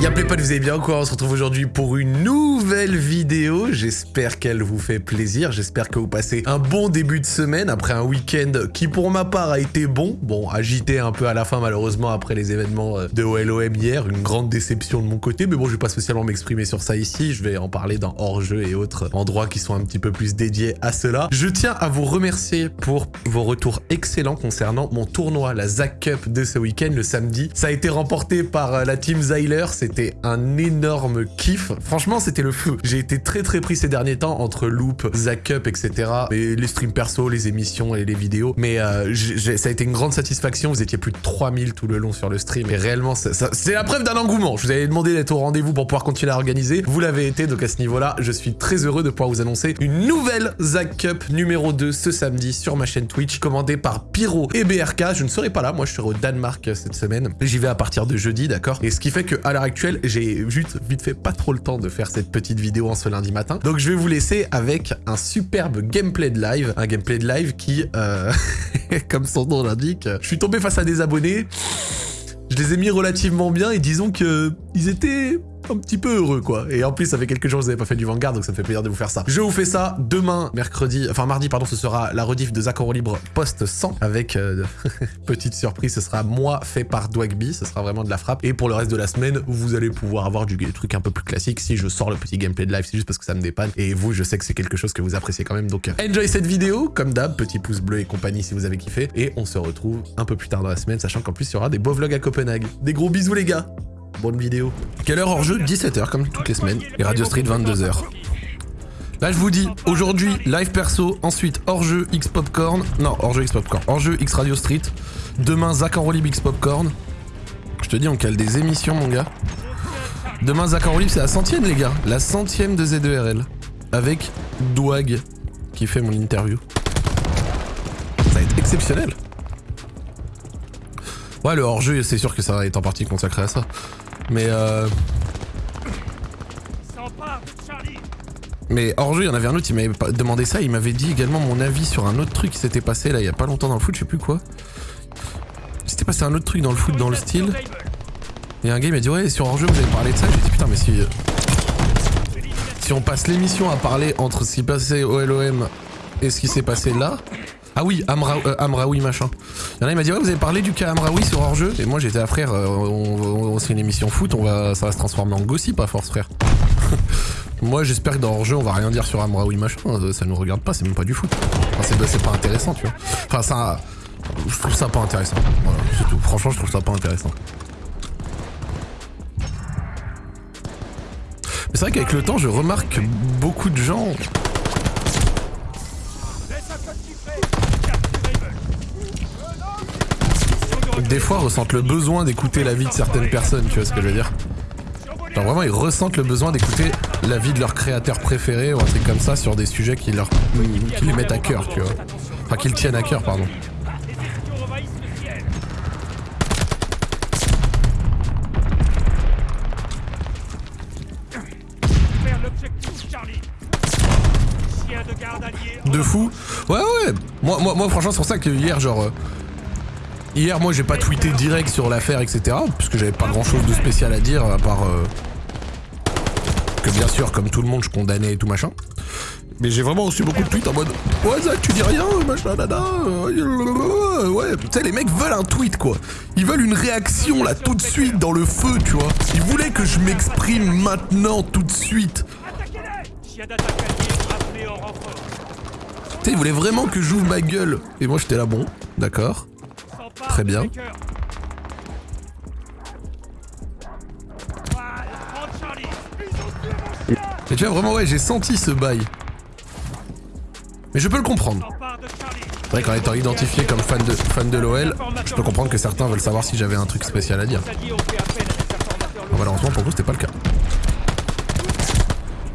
Y'a pas, vous allez bien quoi? On se retrouve aujourd'hui pour une nouvelle vidéo. J'espère qu'elle vous fait plaisir. J'espère que vous passez un bon début de semaine après un week-end qui pour ma part a été bon. Bon, agité un peu à la fin malheureusement après les événements euh, de OLOM hier. Une grande déception de mon côté. Mais bon, je vais pas spécialement m'exprimer sur ça ici. Je vais en parler dans hors-jeu et autres endroits qui sont un petit peu plus dédiés à cela. Je tiens à vous remercier pour vos retours excellents concernant mon tournoi, la Zack Cup de ce week-end, le samedi. Ça a été remporté par euh, la team Zyler. C'était un énorme kiff. Franchement, c'était le. J'ai été très très pris ces derniers temps entre Loop, Zack Up, etc. Et les streams perso, les émissions et les vidéos. Mais euh, ça a été une grande satisfaction. Vous étiez plus de 3000 tout le long sur le stream. Et réellement, c'est la preuve d'un engouement. Je vous avais demandé d'être au rendez-vous pour pouvoir continuer à organiser. Vous l'avez été, donc à ce niveau-là, je suis très heureux de pouvoir vous annoncer une nouvelle Zack Cup numéro 2 ce samedi sur ma chaîne Twitch, commandée par Pyro et BRK. Je ne serai pas là, moi je serai au Danemark cette semaine. J'y vais à partir de jeudi, d'accord? Et ce qui fait que à l'heure actuelle, j'ai juste vite fait pas trop le temps de faire cette petite vidéo en ce lundi matin. Donc je vais vous laisser avec un superbe gameplay de live, un gameplay de live qui, euh, comme son nom l'indique, je suis tombé face à des abonnés, je les ai mis relativement bien et disons que ils étaient un petit peu heureux, quoi. Et en plus, ça fait quelques jours que vous n'avez pas fait du Vanguard, donc ça me fait plaisir de vous faire ça. Je vous fais ça demain, mercredi, enfin mardi, pardon, ce sera la rediff de Zach Libre post 100, avec euh, petite surprise, ce sera moi fait par Dwagby, ce sera vraiment de la frappe. Et pour le reste de la semaine, vous allez pouvoir avoir du truc un peu plus classique. Si je sors le petit gameplay de live, c'est juste parce que ça me dépanne. Et vous, je sais que c'est quelque chose que vous appréciez quand même, donc euh, enjoy cette vidéo, comme d'hab, petit pouce bleu et compagnie si vous avez kiffé. Et on se retrouve un peu plus tard dans la semaine, sachant qu'en plus, il y aura des beaux vlogs à Copenhague. Des gros bisous les gars Bonne vidéo. Quelle heure hors jeu 17h comme toutes les semaines. Et Radio Street 22h. Là je vous dis, aujourd'hui live perso, ensuite hors jeu X Popcorn, non hors jeu X Popcorn, hors jeu X Radio Street, demain Zach Enrolib X Popcorn. Je te dis on cale des émissions mon gars. Demain Zach Enrolib c'est la centième les gars, la centième de Z2RL. Avec Douag qui fait mon interview. Ça va être exceptionnel. Ouais, le hors-jeu, c'est sûr que ça va être en partie consacré à ça. Mais euh... Mais hors-jeu, il y en avait un autre, il m'avait demandé ça, il m'avait dit également mon avis sur un autre truc qui s'était passé là il y a pas longtemps dans le foot, je sais plus quoi. C'était passé un autre truc dans le foot dans le style. Et un gars il m'a dit ouais sur hors-jeu vous avez parlé de ça, j'ai dit putain mais si... Euh, si on passe l'émission à parler entre ce qui passait au LOM et ce qui s'est passé là, ah oui, euh, Amraoui machin. Il a, il m'a dit ouais vous avez parlé du cas Amraoui sur hors-jeu et moi j'étais à frère, euh, on, on, une émission foot, on va, ça va se transformer en gossip à force frère. moi j'espère que dans hors-jeu on va rien dire sur Amraoui machin, euh, ça nous regarde pas, c'est même pas du foot. Enfin, c'est pas intéressant tu vois. Enfin ça... Je trouve ça pas intéressant. Franchement je trouve ça pas intéressant. Mais c'est vrai qu'avec le temps je remarque beaucoup de gens des fois ressentent le besoin d'écouter la vie de certaines personnes, tu vois ce que je veux dire Genre vraiment ils ressentent le besoin d'écouter la vie de leur créateur préféré ou un truc comme ça sur des sujets qui leur les mettent à cœur, tu vois. Enfin qui le tiennent à cœur, pardon. De fou Ouais ouais Moi, moi, moi franchement c'est pour ça que hier genre euh, Hier, moi, j'ai pas tweeté direct sur l'affaire, etc. Parce que j'avais pas grand chose de spécial à dire, à part... Euh, que bien sûr, comme tout le monde, je condamnais et tout machin. Mais j'ai vraiment reçu beaucoup de tweets en mode Ouais Zach tu dis rien machin nana euh, Ouais tu sais les mecs veulent un tweet quoi Ils veulent une réaction là tout de suite dans le feu tu vois Ils voulaient que je m'exprime maintenant tout de suite Tu sais ils voulaient vraiment que j'ouvre ma gueule Et moi j'étais là bon d'accord Très bien. Et tu vois, vraiment, ouais, j'ai senti ce bail. Mais je peux le comprendre. C'est vrai qu'en étant identifié comme fan de, fan de l'OL, je peux comprendre que certains veulent savoir si j'avais un truc spécial à dire. malheureusement, pour vous, c'était pas le cas.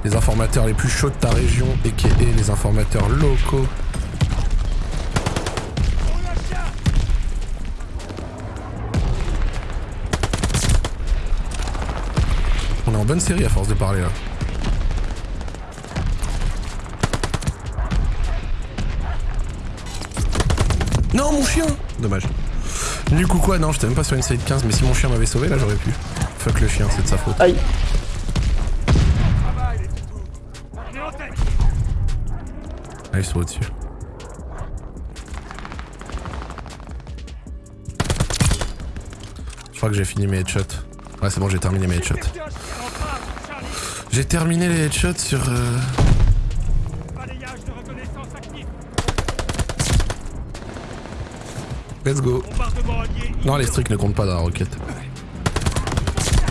Les informateurs les plus chauds de ta région, et les informateurs locaux bonne série à force de parler là. Non mon chien Dommage. Nuke ou quoi Non, j'étais même pas sur une side 15, mais si mon chien m'avait sauvé, là j'aurais pu. Fuck le chien, c'est de sa faute. Aïe. Ah, ils sont au-dessus. Je crois que j'ai fini mes headshots. Ouais, c'est bon, j'ai terminé mes headshots. J'ai terminé les headshots sur... Euh... Let's go. Non, les streaks ne comptent pas dans la roquette.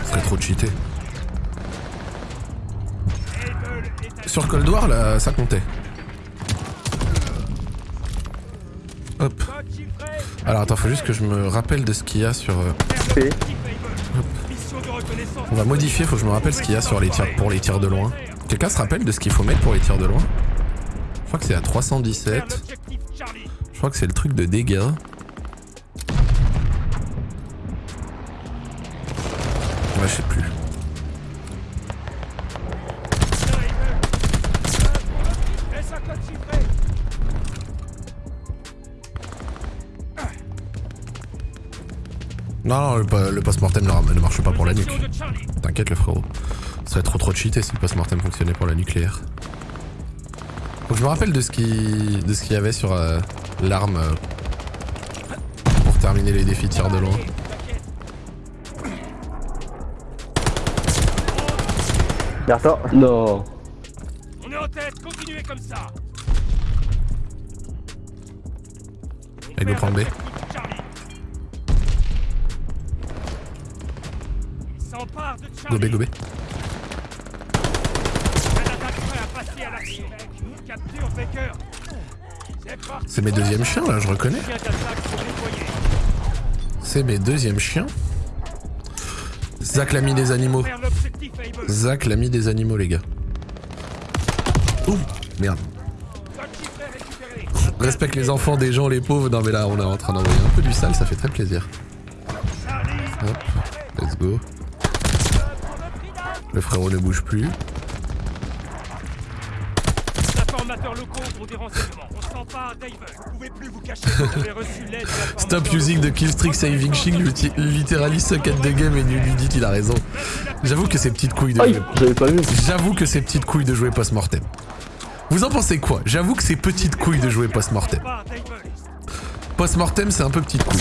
Ce serait trop cheaté. Sur Cold War, là, ça comptait. Hop. Alors attends, faut juste que je me rappelle de ce qu'il y a sur... euh. On va modifier, faut que je me rappelle ce qu'il y a sur les tirs, pour les tirs de loin. Quelqu'un se rappelle de ce qu'il faut mettre pour les tirs de loin? Je crois que c'est à 317. Je crois que c'est le truc de dégâts. Ouais, je sais plus. Non, non, le, le post-mortem ne, ne marche pas pour la nuque. T'inquiète le frérot. Ce serait trop trop cheaté si le post-mortem fonctionnait pour la nucléaire. Faut que je me rappelle de ce qui de ce qu'il y avait sur euh, l'arme euh, pour terminer les défis tir de loin. Derrière toi. Non. On est en tête, continuez comme ça Avec le point B. Capture Baker C'est mes deuxièmes chiens là, je reconnais. C'est mes deuxièmes chiens. Zach l'ami des animaux. Zach l'ami des animaux les gars. Ouh, merde. Respecte les enfants des gens, les pauvres. Non mais là on est en train d'envoyer un peu du sale, ça fait très plaisir. Hop, let's go. Le frérot ne bouge plus. Stop using the killstreak saving literally suck at the game et lui dit qu'il a raison. J'avoue que ces petites couilles de Aïe, jouer. J'avoue que ces petites couilles de jouer post-mortem. Vous en pensez quoi? J'avoue que ces petites couilles de jouer post-mortem. Post-mortem, c'est un peu petite couille.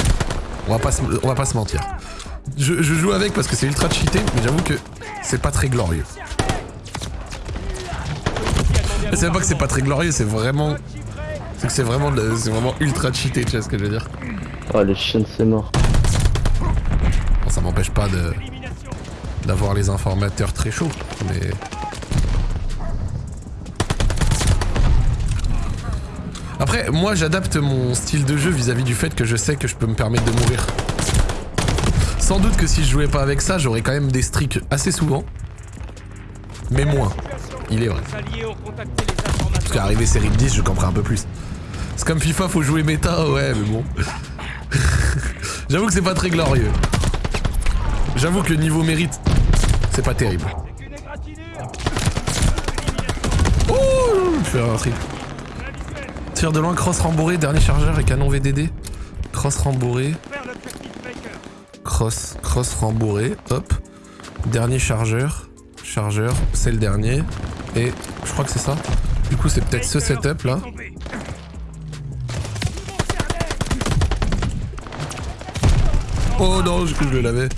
On va pas se, on va pas se mentir. Je, je joue avec parce que c'est ultra cheaté, mais j'avoue que c'est pas très glorieux. C'est même pas que c'est pas très glorieux, c'est vraiment. C'est que c'est vraiment, de- vraiment ultra cheaté, tu vois ce que je veux dire Oh, le chien c'est mort. Bon, ça m'empêche pas de d'avoir les informateurs très chauds, mais. Après, moi j'adapte mon style de jeu vis-à-vis du fait que je sais que je peux me permettre de mourir. Sans doute que si je jouais pas avec ça, j'aurais quand même des streaks assez souvent. Mais moins. Il est vrai. Parce qu'arriver série de 10, je comprends un peu plus. C'est comme FIFA, faut jouer méta, ouais, mais bon. J'avoue que c'est pas très glorieux. J'avoue que le niveau mérite, c'est pas terrible. Oh, je fais un trip. Tir de loin, cross rembourré, dernier chargeur et canon VDD. Cross rembourré, cross, cross rembourré, hop. Dernier chargeur, chargeur, c'est le dernier. Et je crois que c'est ça. Du coup, c'est peut-être ce setup là. Oh non, je, je l'avais.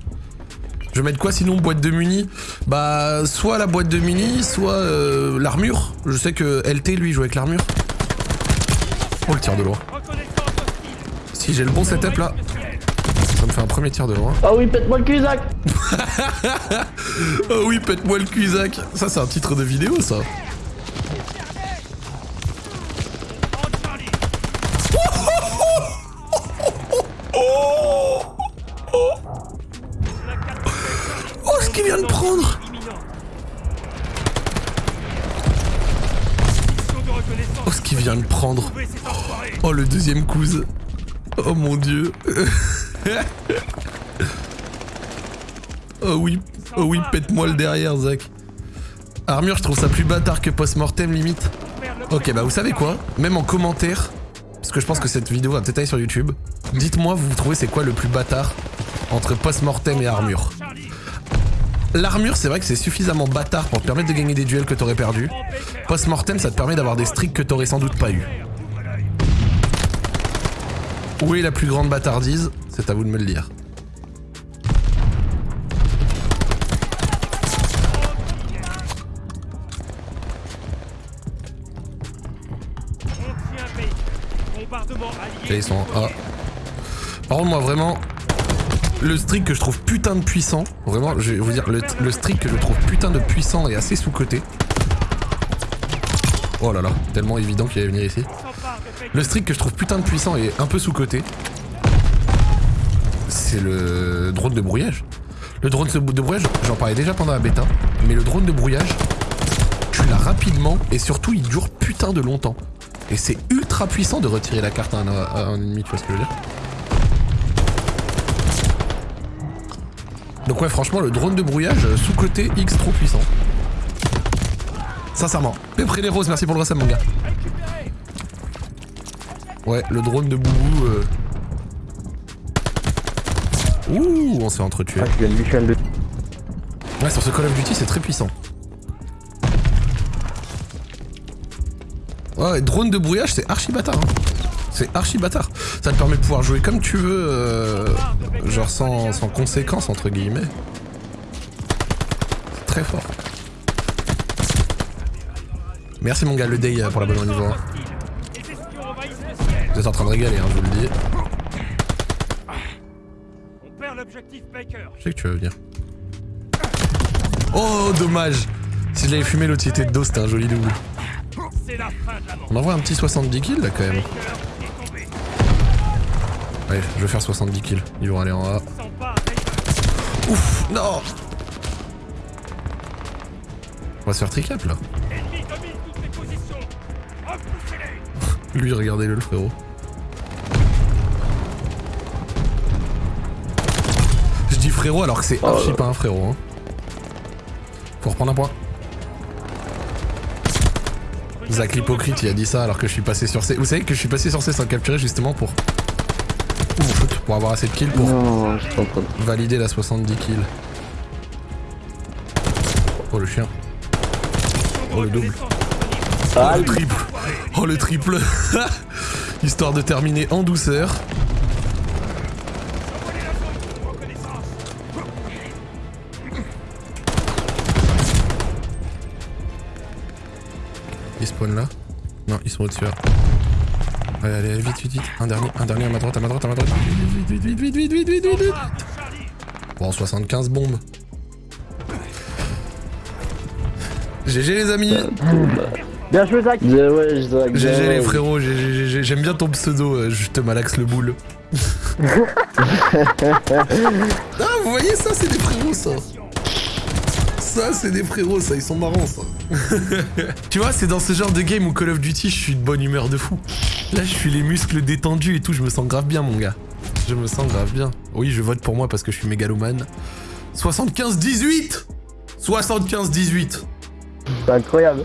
Je vais mettre quoi sinon Boîte de muni? Bah, soit la boîte de muni, soit euh, l'armure. Je sais que LT, lui, joue avec l'armure. Oh, le tir de loin. Si j'ai le bon setup là, ça me fait un premier tir de loin. Ah oui, pète-moi le cul, Zach Oh oui, pète-moi le cul, Zach. Ça, c'est un titre de vidéo, ça. Oh, ce qu'il vient de prendre de Oh, ce qu'il vient de prendre Oh, le deuxième cousin. Oh mon dieu. oh oui, oh oui, pète-moi le derrière, Zach. Armure, je trouve ça plus bâtard que post-mortem, limite. Ok, bah vous savez quoi? Même en commentaire, parce que je pense que cette vidéo va peut-être aller sur YouTube, Dites-moi, vous trouvez c'est quoi le plus bâtard entre post-mortem et armure? L'armure, c'est vrai que c'est suffisamment bâtard pour te permettre de gagner des duels que t'aurais perdu. prends Baker. Post-mortem, ça te permet d'avoir des streaks que t'aurais sans doute pas eu. Où est la plus grande bâtardise? C'est à vous de me le dire. Ils sont en A. Par contre, moi, vraiment, le streak que je trouve putain de puissant, vraiment, je vais vous dire, le, le streak que je trouve putain de puissant et assez sous-coté. Oh là là, tellement évident qu'il allait venir ici. Le streak que je trouve putain de puissant et un peu sous-coté, c'est le drone de brouillage. Le drone de brouillage, j'en parlais déjà pendant la bêta, mais le drone de brouillage, tu l'as rapidement et surtout il dure putain de longtemps. Et c'est ultra puissant de retirer la carte à un, à un ennemi, tu vois ce que je veux dire Donc ouais, franchement, le drone de brouillage, sous-côté X trop puissant. Sincèrement. Pépré les roses, merci pour le resub, mon gars. Ouais, le drone de Boubou. euh. Ouh, on s'est entretué. Ah, je viens de Michel de. Ouais, sur ce Call of Duty, c'est très puissant. Ouais, drone de brouillage, c'est archi bâtard. hein. C'est archi bâtard. Ça te permet de pouvoir jouer comme tu veux, euh, genre sans, sans conséquences, entre guillemets. C'est très fort. Merci mon gars, le day pour la bonne niveau 1. Les espions envahissent le ciel. Vous êtes en train de régaler, hein, je vous le dis. On perd l'objectif Baker. Je sais que tu vas venir. Oh, dommage Si je l'avais fumé, l'autre était de dos, c'était un joli double. On envoie un petit 70 kills là quand même. Allez, je vais faire 70 kills. Ils vont aller en A. Ouf, non On va se faire tricap là. Lui, regardez-le, le frérot. Je dis frérot alors que c'est archi pas un frérot. Hein. Faut reprendre un point. Zach l'hypocrite, il a dit ça alors que je suis passé sur C. Vous savez que je suis passé sur C sans capturer justement pour. Ouh, shoot, pour avoir assez de kills pour Non, valider la 70 kills. Oh le chien. Oh le double. Oh le triple. Oh le triple. Histoire de terminer en douceur. Ils spawnent là. Non, ils sont au-dessus là. Allez, allez, vite, vite, vite. Un dernier, un dernier à ma droite, à ma droite, à ma droite. Vite, vite, vite, vite, vite, vite, vite, vite. Bon, 75 bombes. GG les amis Bien joué Zach GG les frérots, j'aime bien ton pseudo, euh, je te malaxe le boule. ah, vous voyez ça, c'est des frérots ça ça, c'est des frérots ça, ils sont marrants ça. tu vois, c'est dans ce genre de game où Call of Duty, je suis de bonne humeur de fou. Là, je suis les muscles détendus et tout, je me sens grave bien mon gars. Je me sens grave bien. Oui, je vote pour moi parce que je suis mégalomane. 75-18 75-18 C'est incroyable.